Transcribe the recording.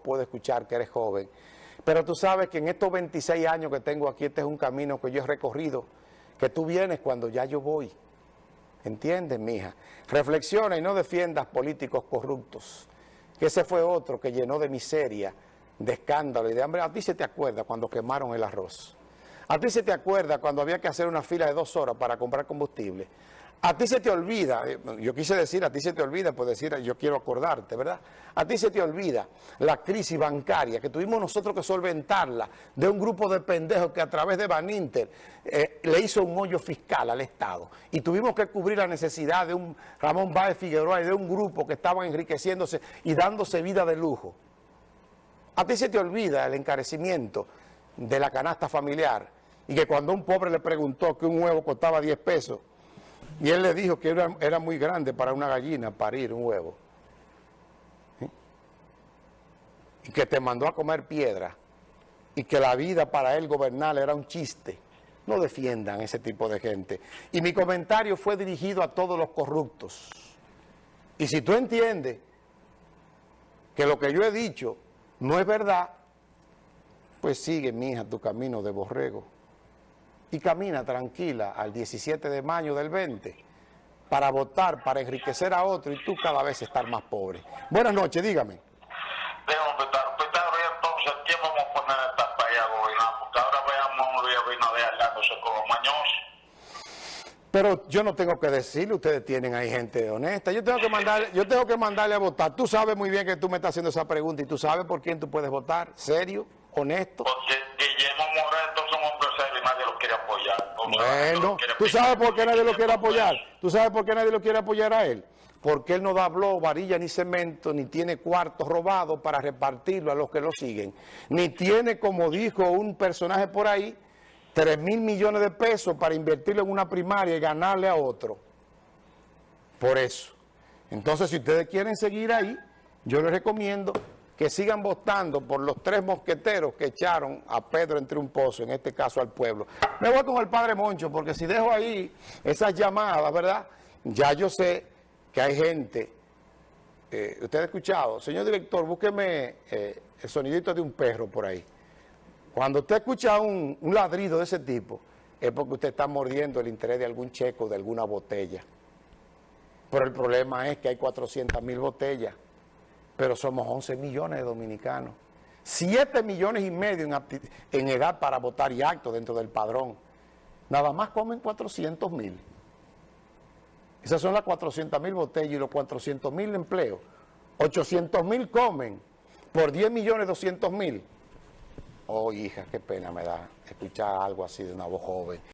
puedo escuchar que eres joven. Pero tú sabes que en estos 26 años que tengo aquí, este es un camino que yo he recorrido, que tú vienes cuando ya yo voy. ¿Entiendes, mija? Reflexiona y no defiendas políticos corruptos, que ese fue otro que llenó de miseria, de escándalo y de hambre. A ti se te acuerda cuando quemaron el arroz. A ti se te acuerda cuando había que hacer una fila de dos horas para comprar combustible. A ti se te olvida, eh, yo quise decir, a ti se te olvida, pues decir, yo quiero acordarte, ¿verdad? A ti se te olvida la crisis bancaria que tuvimos nosotros que solventarla de un grupo de pendejos que a través de Baninter eh, le hizo un hoyo fiscal al Estado. Y tuvimos que cubrir la necesidad de un Ramón Báez Figueroa y de un grupo que estaban enriqueciéndose y dándose vida de lujo. A ti se te olvida el encarecimiento de la canasta familiar y que cuando un pobre le preguntó que un huevo costaba 10 pesos, y él le dijo que era, muy grande para una gallina parir un huevo. Y que te mandó a comer piedra. Y que la vida para él gobernar era un chiste. No defiendan ese tipo de gente. Y mi comentario fue dirigido a todos los corruptos. Y si tú entiendes que lo que yo he dicho no es verdad, pues sigue, mi hija, tu camino de borrego y camina tranquila al 17 de mayo del 20 para votar, para enriquecer a otro y tú cada vez estar más pobre. Buenas noches, dígame. Déjame petar, petar, entonces, ¿quién vamos a poner esta para gobernar? Porque ahora veamos a Luis Abinader hablándose con los mañosos. Pero yo no tengo que decirle, ustedes tienen ahí gente honesta. Yo tengo que mandarle, yo tengo que mandarle a votar. Tú sabes muy bien que tú me estás haciendo esa pregunta y tú sabes por quién tú puedes votar. ¿Serio? ¿Honesto? Porque Guillermo Moreto es un hombre serio y nadie lo quiere apoyar. Bueno, ¿tú sabes por qué nadie lo quiere apoyar? ¿Tú sabes por qué nadie lo quiere apoyar a él? Porque él no da blog, varilla ni cemento, ni tiene cuartos robados para repartirlo a los que lo siguen. Ni tiene, como dijo un personaje por ahí, 3 mil millones de pesos para invertirlo en una primaria y ganarle a otro. Por eso. Entonces, si ustedes quieren seguir ahí, yo les recomiendo que sigan votando por los tres mosqueteros que echaron a Pedro entre un pozo, en este caso al pueblo. Me voy con el padre Moncho, porque si dejo ahí esas llamadas, ¿verdad? Ya yo sé que hay gente, eh, usted ha escuchado, señor director, búsqueme eh, el sonidito de un perro por ahí. Cuando usted escucha un, un ladrido de ese tipo, es porque usted está mordiendo el interés de algún checo, de alguna botella. Pero el problema es que hay 400 mil botellas pero somos 11 millones de dominicanos. 7 millones y medio en, edad para votar y acto dentro del padrón. Nada más comen 400 mil. Esas son las 400 mil botellas y los 400 mil empleos. 800 mil comen por 10 millones 200 mil. Oh, hija, qué pena me da escuchar algo así de una voz joven.